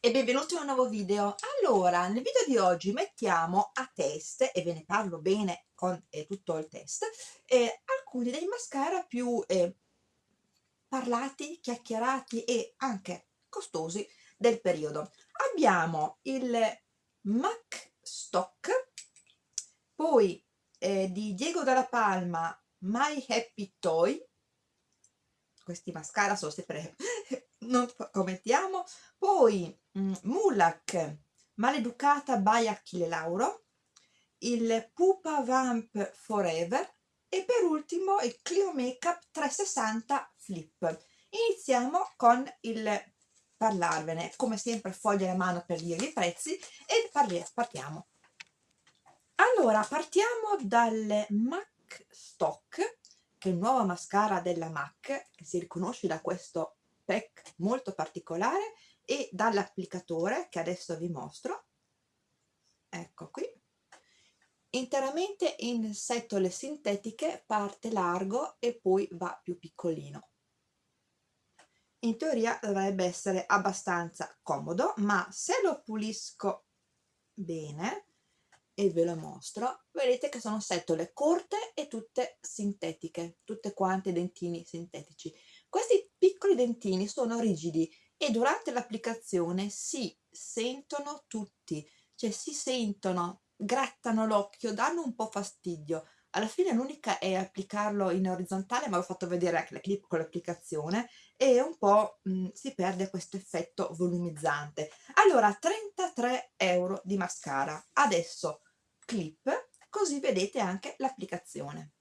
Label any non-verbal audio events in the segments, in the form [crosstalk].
e benvenuti in un nuovo video. Allora, nel video di oggi mettiamo a test, e ve ne parlo bene con eh, tutto il test, eh, alcuni dei mascara più eh, parlati, chiacchierati e anche costosi del periodo. Abbiamo il MAC Stock, poi eh, di Diego Dalla Palma My Happy Toy, questi mascara sono sempre [laughs] non commentiamo poi Mulak Maleducata by Achille Lauro il Pupa Vamp Forever e per ultimo il Clio Makeup 360 Flip. Iniziamo con il parlarvene come sempre foglia la mano per dirvi i prezzi e partiamo. Allora partiamo dal MAC Stock che è il nuovo mascara della MAC che si riconosce da questo pack molto particolare e dall'applicatore che adesso vi mostro. Ecco qui. Interamente in setole sintetiche parte largo e poi va più piccolino. In teoria dovrebbe essere abbastanza comodo ma se lo pulisco bene e ve lo mostro vedete che sono setole corte e tutte sintetiche tutte quante dentini sintetici. Questi piccoli dentini sono rigidi e durante l'applicazione si sentono tutti, cioè si sentono, grattano l'occhio, danno un po' fastidio. Alla fine l'unica è applicarlo in orizzontale, ma ho fatto vedere anche la clip con l'applicazione e un po' mh, si perde questo effetto volumizzante. Allora, 33 euro di mascara. Adesso clip, così vedete anche l'applicazione.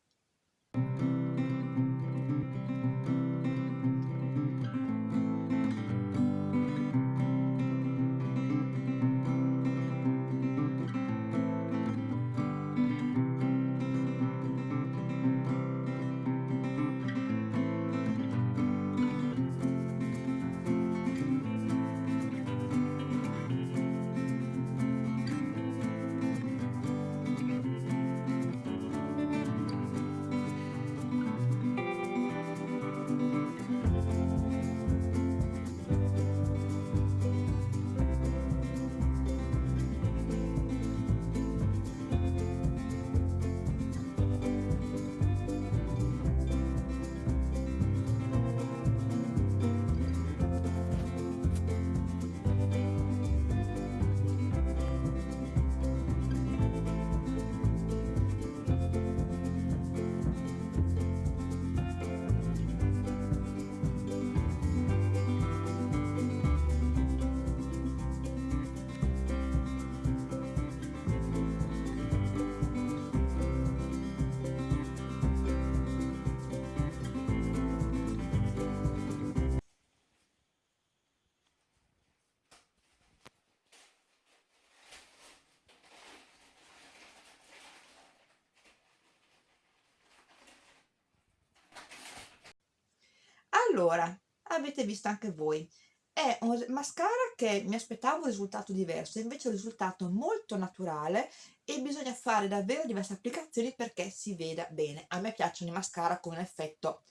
Allora avete visto anche voi è un mascara che mi aspettavo un risultato diverso invece è un risultato molto naturale e bisogna fare davvero diverse applicazioni perché si veda bene. A me piacciono i mascara con un effetto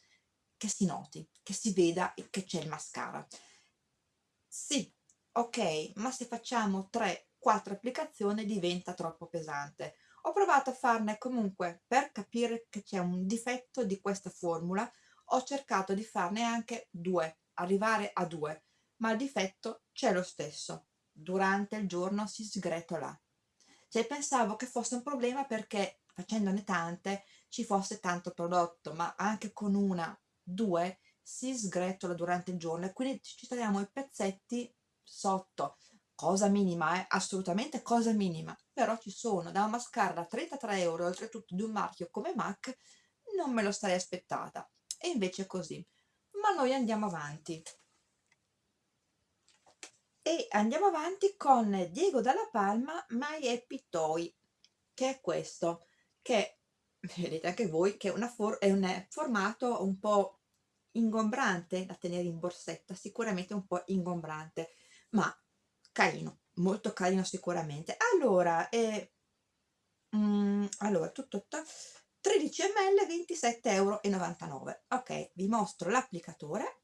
che si noti che si veda che c'è il mascara. Sì ok ma se facciamo 3-4 applicazioni diventa troppo pesante. Ho provato a farne comunque per capire che c'è un difetto di questa formula ho cercato di farne anche due, arrivare a due, ma il difetto c'è lo stesso. Durante il giorno si sgretola. Cioè pensavo che fosse un problema perché facendone tante ci fosse tanto prodotto, ma anche con una, due, si sgretola durante il giorno e quindi ci troviamo i pezzetti sotto. Cosa minima, eh? assolutamente cosa minima, però ci sono da una mascara da 33 euro, oltretutto di un marchio come MAC, non me lo sarei aspettata e invece è così. Ma noi andiamo avanti. E andiamo avanti con Diego Dalla Palma My Happy Toy che è questo che vedete anche voi che è, for è un formato un po' ingombrante da tenere in borsetta sicuramente un po' ingombrante ma carino molto carino sicuramente. Allora eh, mm, allora tutto, tutto 13 ml 27,99 euro ok vi mostro l'applicatore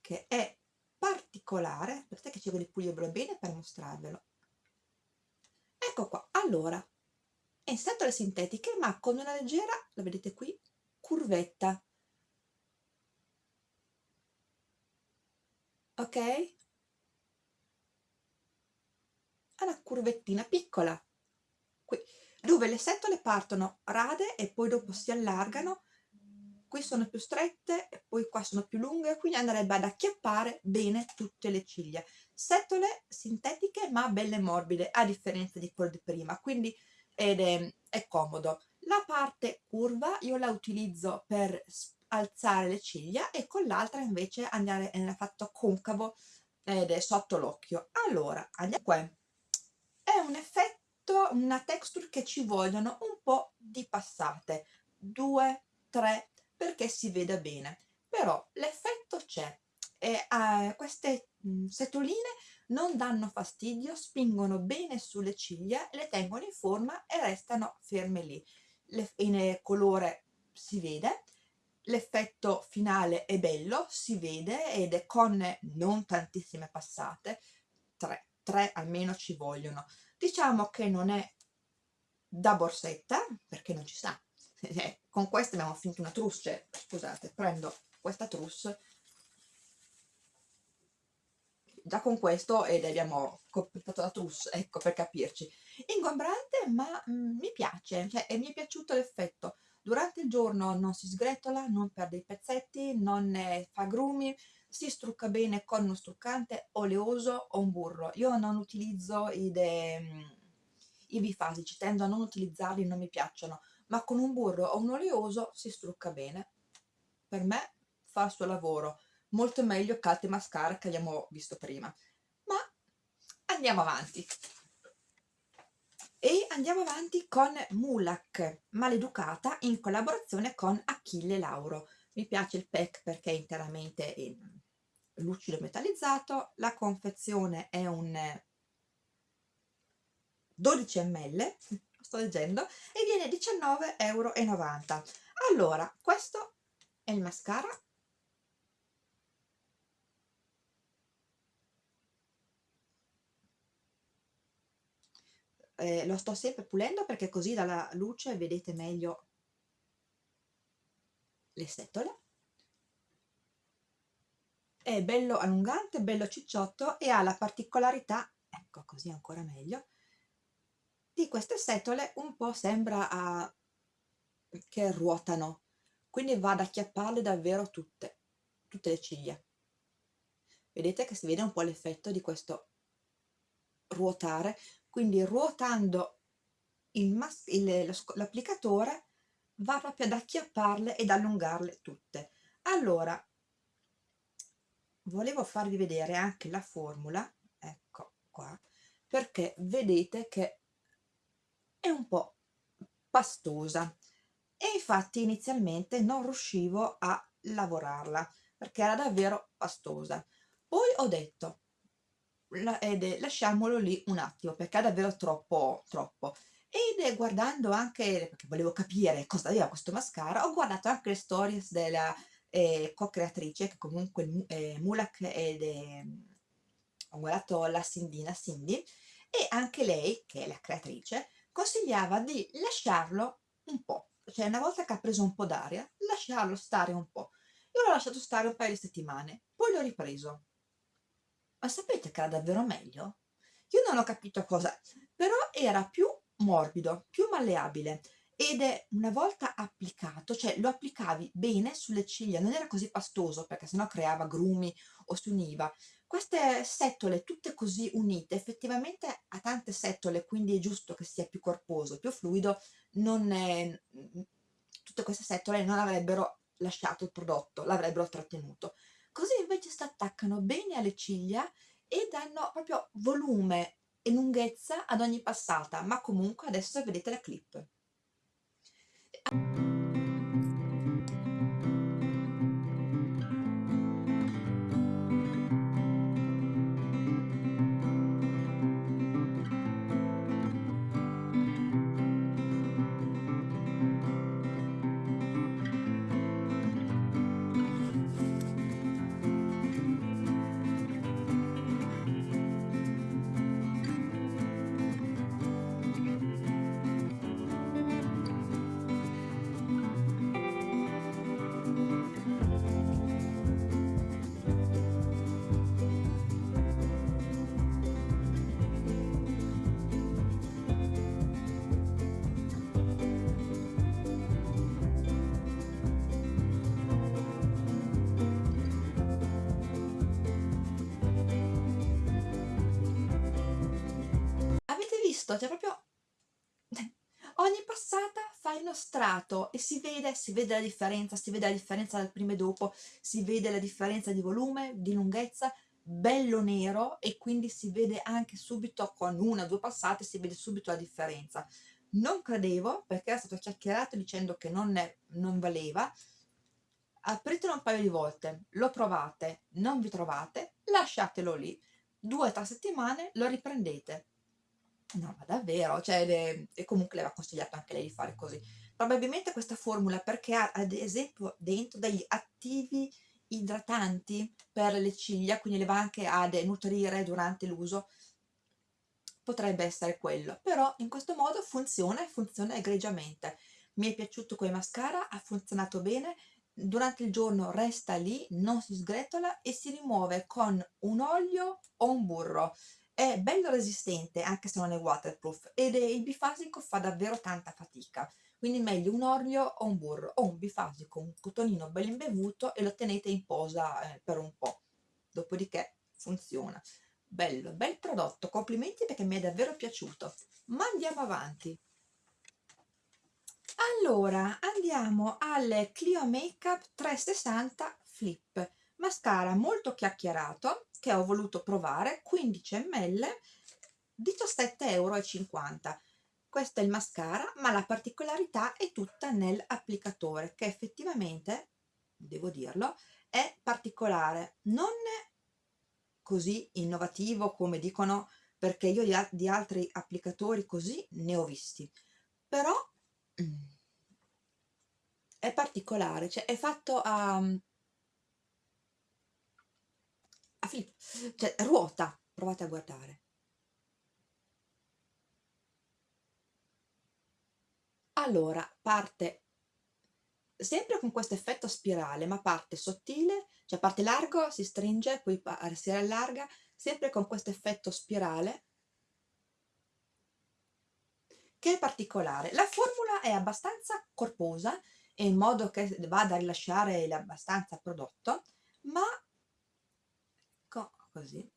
che è particolare. Aspettate che cerco di pulirvelo bene per mostrarvelo. Ecco qua. Allora è in setole sintetiche ma con una leggera la vedete qui curvetta. Ok? Una curvettina piccola. Qui dove le setole partono rade e poi dopo si allargano. Qui sono più strette e poi qua sono più lunghe quindi andrebbe ad acchiappare bene tutte le ciglia. Setole sintetiche ma belle morbide a differenza di quelle di prima quindi è, è comodo. La parte curva io la utilizzo per alzare le ciglia e con l'altra invece andare nella fatto concavo ed è sotto l'occhio. Allora andiamo qua. È un effetto una texture che ci vogliono un po' di passate. Due tre perché si veda bene. Però l'effetto c'è. E eh, queste mh, setoline non danno fastidio spingono bene sulle ciglia le tengono in forma e restano ferme lì. Le, in colore si vede l'effetto finale è bello si vede ed è con non tantissime passate. Tre, tre almeno ci vogliono diciamo che non è da borsetta perché non ci sta. [laughs] Eh, con questa abbiamo finito una cioè, scusate prendo questa trousse già con questo ed abbiamo completato la trousse ecco per capirci. Ingombrante ma mm, mi piace cioè, e mi è piaciuto l'effetto. Durante il giorno non si sgretola non perde i pezzetti non fa grumi si strucca bene con uno struccante oleoso o un burro. Io non utilizzo i, de, mm, i bifasici tendo a non utilizzarli non mi piacciono ma con un burro o un oleoso si strucca bene. Per me fa il suo lavoro molto meglio che altri mascara che abbiamo visto prima. Ma andiamo avanti. E andiamo avanti con Mulak Maleducata in collaborazione con Achille Lauro. Mi piace il pack perché è interamente in lucido metallizzato la confezione è un 12 ml sto leggendo e viene 19,90 euro allora questo è il mascara. Eh, lo sto sempre pulendo perché così dalla luce vedete meglio le setole è bello allungante, bello cicciotto e ha la particolarità, ecco così ancora meglio, di queste setole un po' sembra a... che ruotano, quindi va ad acchiapparle davvero tutte, tutte le ciglia. Vedete che si vede un po' l'effetto di questo ruotare quindi ruotando l'applicatore va proprio ad acchiapparle ed allungarle tutte allora volevo farvi vedere anche la formula ecco qua perché vedete che è un po' pastosa. E infatti inizialmente non riuscivo a lavorarla perché era davvero pastosa. Poi ho detto la, ed è, lasciamolo lì un attimo perché è davvero troppo troppo ed guardando anche perché volevo capire cosa aveva questo mascara ho guardato anche le stories della eh, co-creatrice che comunque eh, Mulak ed è, ho guardato la Sindina Cindy e anche lei che è la creatrice consigliava di lasciarlo un po' cioè una volta che ha preso un po' d'aria lasciarlo stare un po' io l'ho lasciato stare un paio di settimane poi l'ho ripreso. Ma sapete che era davvero meglio? Io non ho capito cosa, però era più morbido, più malleabile ed è una volta applicato, cioè lo applicavi bene sulle ciglia, non era così pastoso perché sennò creava grumi o si univa. Queste setole tutte così unite, effettivamente ha tante setole, quindi è giusto che sia più corposo, più fluido, è, tutte queste setole non avrebbero lasciato il prodotto, l'avrebbero trattenuto così invece si attaccano bene alle ciglia e danno proprio volume e lunghezza ad ogni passata ma comunque adesso vedete la clip I- visto? Cioè proprio [laughs] ogni passata fai uno strato e si vede, si vede la differenza, si vede la differenza dal prima e dopo, si vede la differenza di volume, di lunghezza, bello nero e quindi si vede anche subito con una o due passate si vede subito la differenza. Non credevo perché era stato chiacchierato dicendo che non, è, non valeva, apritelo un paio di volte, lo provate, non vi trovate, lasciatelo lì, due o tre settimane lo riprendete No, ma davvero? Cioè, le e comunque le aveva consigliato anche lei di fare così. Probabilmente questa formula perché ha ad esempio dentro degli attivi idratanti per le ciglia, quindi le va anche a denutrire durante l'uso. Potrebbe essere quello, però in questo modo funziona e funziona egregiamente. Mi è piaciuto quel mascara, ha funzionato bene, durante il giorno resta lì, non si sgretola e si rimuove con un olio o un burro è bello resistente anche se non è waterproof ed è, il bifasico fa davvero tanta fatica. Quindi meglio un olio o un burro o un bifasico, un cotonino bello imbevuto e lo tenete in posa eh, per un po' dopodiché funziona. Bello, bel prodotto, complimenti perché mi è davvero piaciuto. Ma andiamo avanti. Allora andiamo al Clio Makeup 360 Flip. Mascara molto chiacchierato che ho voluto provare 15 ml 17,50 euro questo è il mascara ma la particolarità è tutta nell'applicatore che effettivamente devo dirlo è particolare. Non così innovativo come dicono perché io di, altri applicatori così ne ho visti. Però mm, è particolare cioè è fatto a a flip, cioè ruota, provate a guardare. Allora, parte sempre con questo effetto spirale, ma parte sottile, cioè parte largo, si stringe, poi si allarga, sempre con questo effetto spirale, che è particolare. La formula è abbastanza corposa, in modo che vada a rilasciare abbastanza prodotto, ma così.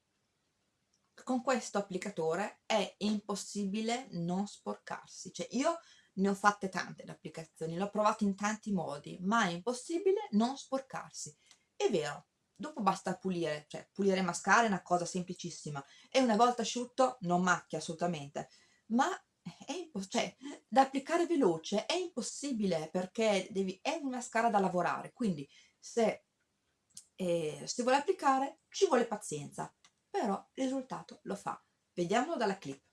Con questo applicatore è impossibile non sporcarsi. Cioè io ne ho fatte tante le applicazioni l'ho provato in tanti modi ma è impossibile non sporcarsi. È vero dopo basta pulire cioè pulire mascara è una cosa semplicissima. E una volta asciutto non macchia assolutamente. Ma è cioè, da applicare veloce è impossibile perché devi, è una mascara da lavorare. Quindi se e si vuole applicare ci vuole pazienza, però il risultato lo fa. Vediamolo dalla clip.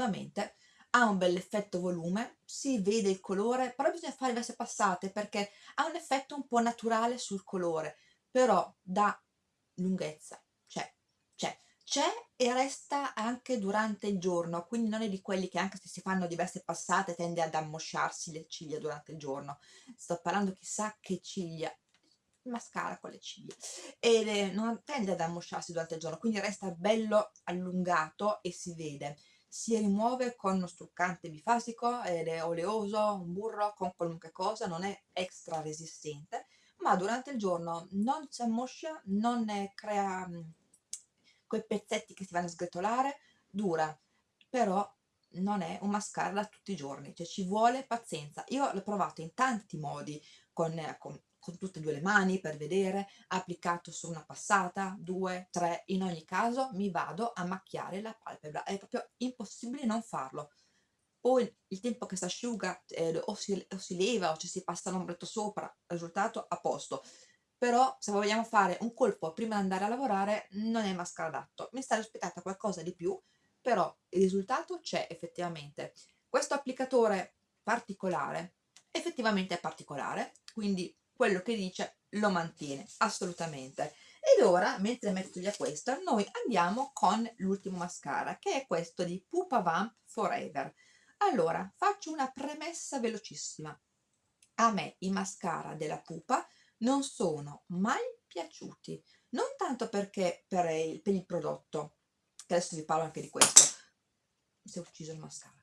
Effettivamente ha un bel effetto volume, si vede il colore, però bisogna fare diverse passate perché ha un effetto un po' naturale sul colore, però da lunghezza c'è, c'è, c'è e resta anche durante il giorno, quindi non è di quelli che anche se si fanno diverse passate tende ad ammosciarsi le ciglia durante il giorno. Sto parlando chissà che ciglia, mascara con le ciglia e non tende ad ammosciarsi durante il giorno, quindi resta bello allungato e si vede si rimuove con uno struccante bifasico ed è oleoso, un burro, con qualunque cosa, non è extra resistente, ma durante il giorno non si ammoscia, non crea mm, quei pezzetti che si vanno a sgretolare, dura, però non è un mascara tutti i giorni, cioè ci vuole pazienza. Io l'ho provato in tanti modi con, con con tutte e due le mani per vedere, applicato su una passata, due, tre, in ogni caso mi vado a macchiare la palpebra, è proprio impossibile non farlo. Poi il tempo che si asciuga eh, o, si, o si leva o ci si passa l'ombretto sopra, risultato a posto. Però se vogliamo fare un colpo prima di andare a lavorare non è mascara adatto. Mi sta aspettata qualcosa di più, però il risultato c'è effettivamente. Questo applicatore particolare effettivamente è particolare, quindi quello che dice lo mantiene assolutamente. Ed ora, mentre metto via questo, noi andiamo con l'ultimo mascara, che è questo di Pupa Vamp Forever. Allora, faccio una premessa velocissima. A me i mascara della Pupa non sono mai piaciuti, non tanto perché per il, per il prodotto, che adesso vi parlo anche di questo, si è ucciso il mascara,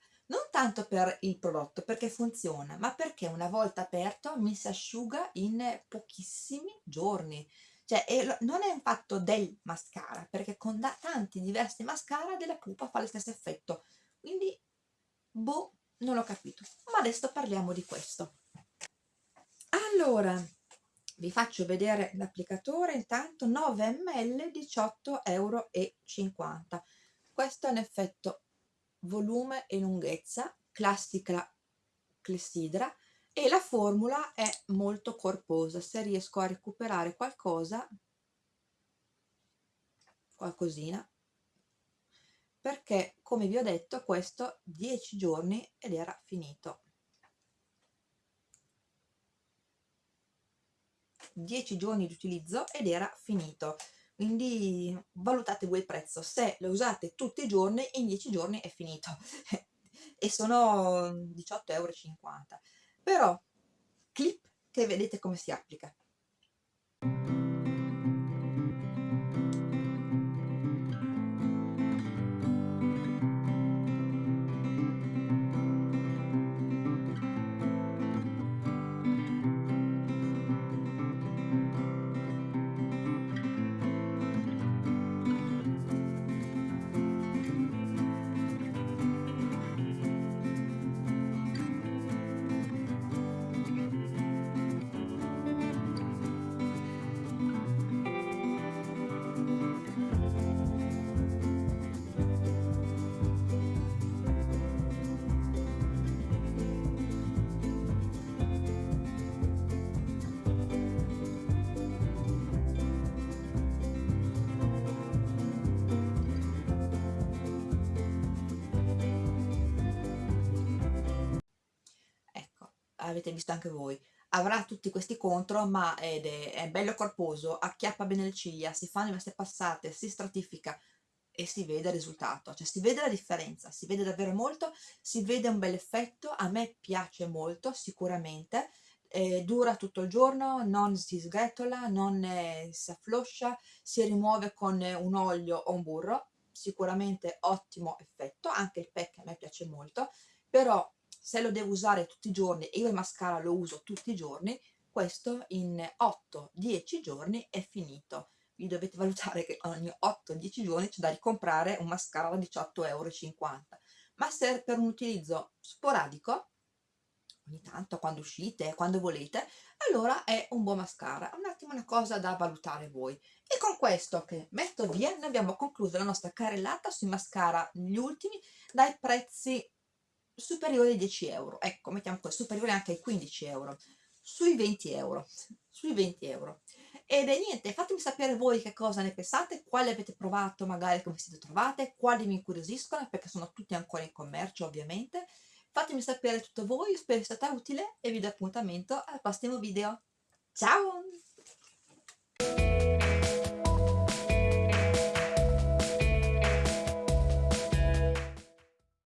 tanto per il prodotto, perché funziona, ma perché una volta aperto mi si asciuga in pochissimi giorni. Cioè, è, non è un fatto del mascara, perché con da, tanti diversi mascara della pupa fa lo stesso effetto. Quindi, boh, non ho capito. Ma adesso parliamo di questo. Allora, vi faccio vedere l'applicatore, intanto 9 ml, 18,50 euro. Questo è un effetto volume e lunghezza, classica clessidra, e la formula è molto corposa. Se riesco a recuperare qualcosa, qualcosina, perché come vi ho detto questo 10 giorni ed era finito. 10 giorni di utilizzo ed era finito quindi valutate voi il prezzo. Se lo usate tutti i giorni in 10 giorni è finito. [laughs] E sono 18,50 euro però clip che vedete come si applica avete visto anche voi. Avrà tutti questi contro ma è, è bello corposo acchiappa bene le ciglia si fa queste passate si stratifica e si vede il risultato, cioè si vede la differenza, si vede davvero molto, si vede un bel effetto, a me piace molto sicuramente, eh, dura tutto il giorno, non si sgretola, non eh, si affloscia, si rimuove con un olio o un burro, sicuramente ottimo effetto, anche il pack a me piace molto, però se lo devo usare tutti i giorni e io il mascara lo uso tutti i giorni, questo in 8-10 giorni è finito. Vi dovete valutare che ogni 8-10 giorni c'è da ricomprare un mascara da 18,50 euro. Ma se per un utilizzo sporadico, ogni tanto quando uscite, quando volete, allora è un buon mascara. Un attimo una cosa da valutare voi. E con questo che metto via, noi abbiamo concluso la nostra carrellata sui mascara, gli ultimi, dai prezzi superiore ai 10 euro. Ecco mettiamo qua superiore anche ai 15 euro. Sui 20 euro sui 20 euro. Ed è niente fatemi sapere voi che cosa ne pensate quali avete provato magari come siete trovate quali mi incuriosiscono perché sono tutti ancora in commercio ovviamente. Fatemi sapere tutto voi spero sia stata utile e vi do appuntamento al prossimo video. Ciao